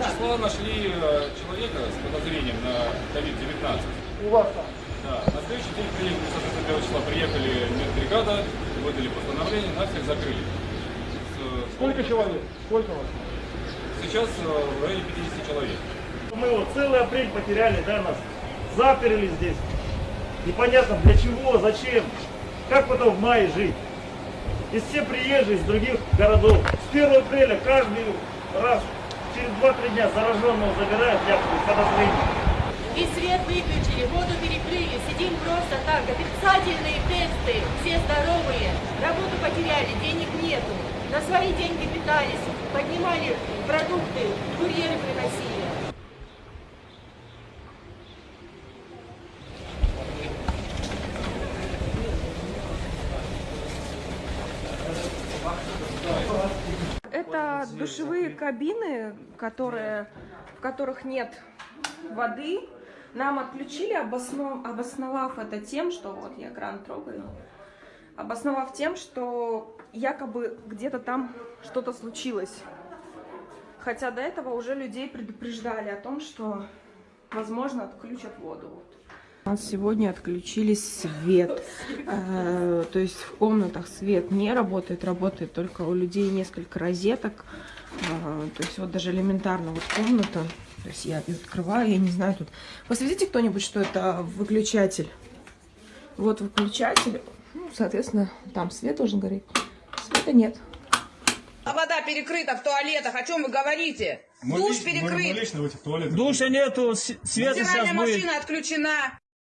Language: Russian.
числа нашли э, человека с подозрением на COVID-19. У вас там. Да, на следующий день приехали, соответственно, 1 числа приехали медбригада, выдали постановление, нас всех закрыли. С- Сколько человек? Сколько вас? Сейчас э, в районе 50 человек. Мы вот целый апрель потеряли, да, нас заперли здесь. Непонятно для чего, зачем, как потом в мае жить. И все приезжие из других городов. С 1 апреля каждый раз через 2-3 дня зараженного забирают якобы с подозрением. И свет выключили, воду перекрыли, сидим просто так, отрицательные тесты, все здоровые, работу потеряли, денег нету, на свои деньги питались, поднимали продукты, курьеры приносили. Это душевые кабины, которые, в которых нет воды. Нам отключили, обоснов- обосновав это тем, что вот я кран трогаю, обосновав тем, что якобы где-то там что-то случилось. Хотя до этого уже людей предупреждали о том, что, возможно, отключат воду. У нас сегодня отключили свет. Э, То есть в комнатах свет не работает, работает только у людей несколько розеток. Э, То есть вот даже элементарно вот комната. То есть я её открываю, я не знаю тут. Посветите кто-нибудь, что это выключатель. Вот выключатель. Ну, соответственно, там свет должен гореть. Света нет. А вода перекрыта в туалетах. О чем вы говорите? Душ перекрыт. в этих туалетах. Душа нету, света сейчас будет. машина отключена.